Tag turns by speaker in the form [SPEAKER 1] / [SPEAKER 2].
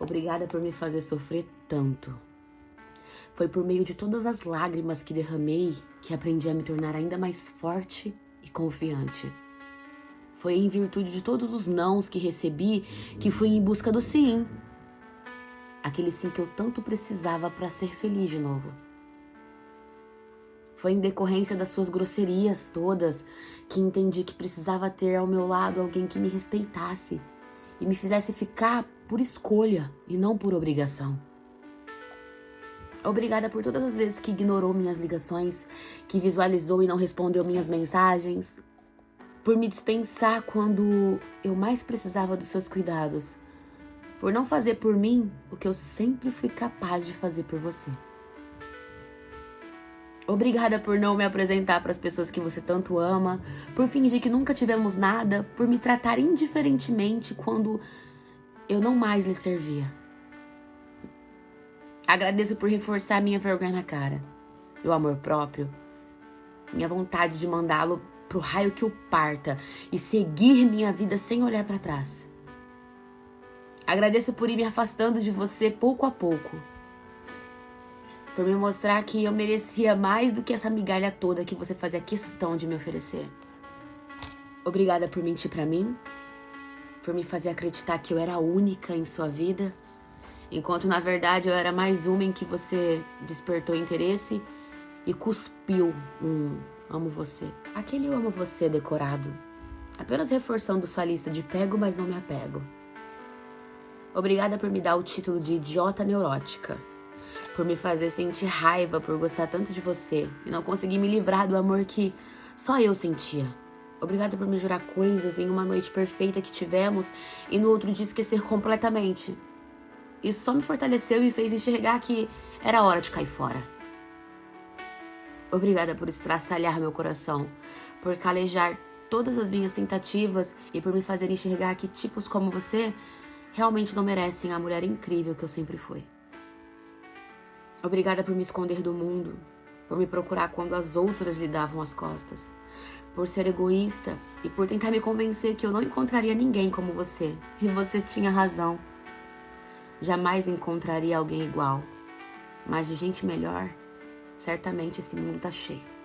[SPEAKER 1] Obrigada por me fazer sofrer tanto. Foi por meio de todas as lágrimas que derramei que aprendi a me tornar ainda mais forte e confiante. Foi em virtude de todos os nãos que recebi que fui em busca do sim. Aquele sim que eu tanto precisava para ser feliz de novo. Foi em decorrência das suas grosserias todas que entendi que precisava ter ao meu lado alguém que me respeitasse e me fizesse ficar por escolha e não por obrigação. Obrigada por todas as vezes que ignorou minhas ligações, que visualizou e não respondeu minhas mensagens, por me dispensar quando eu mais precisava dos seus cuidados, por não fazer por mim o que eu sempre fui capaz de fazer por você. Obrigada por não me apresentar para as pessoas que você tanto ama, por fingir que nunca tivemos nada, por me tratar indiferentemente quando eu não mais lhe servia. Agradeço por reforçar minha vergonha na cara, meu amor próprio, minha vontade de mandá-lo pro raio que o parta e seguir minha vida sem olhar para trás. Agradeço por ir me afastando de você pouco a pouco. Por me mostrar que eu merecia mais do que essa migalha toda que você fazia questão de me oferecer. Obrigada por mentir para mim, por me fazer acreditar que eu era única em sua vida enquanto na verdade eu era mais uma em que você despertou interesse e cuspiu um amo você. Aquele eu amo você decorado, apenas reforçando sua lista de pego, mas não me apego. Obrigada por me dar o título de idiota neurótica, por me fazer sentir raiva por gostar tanto de você e não conseguir me livrar do amor que só eu sentia. Obrigada por me jurar coisas em uma noite perfeita que tivemos e no outro dia esquecer completamente. Isso só me fortaleceu e me fez enxergar que era hora de cair fora. Obrigada por estraçalhar meu coração, por calejar todas as minhas tentativas e por me fazer enxergar que tipos como você realmente não merecem a mulher incrível que eu sempre fui. Obrigada por me esconder do mundo, por me procurar quando as outras lhe davam as costas, por ser egoísta e por tentar me convencer que eu não encontraria ninguém como você. E você tinha razão. Jamais encontraria alguém igual, mas de gente melhor, certamente esse mundo tá cheio.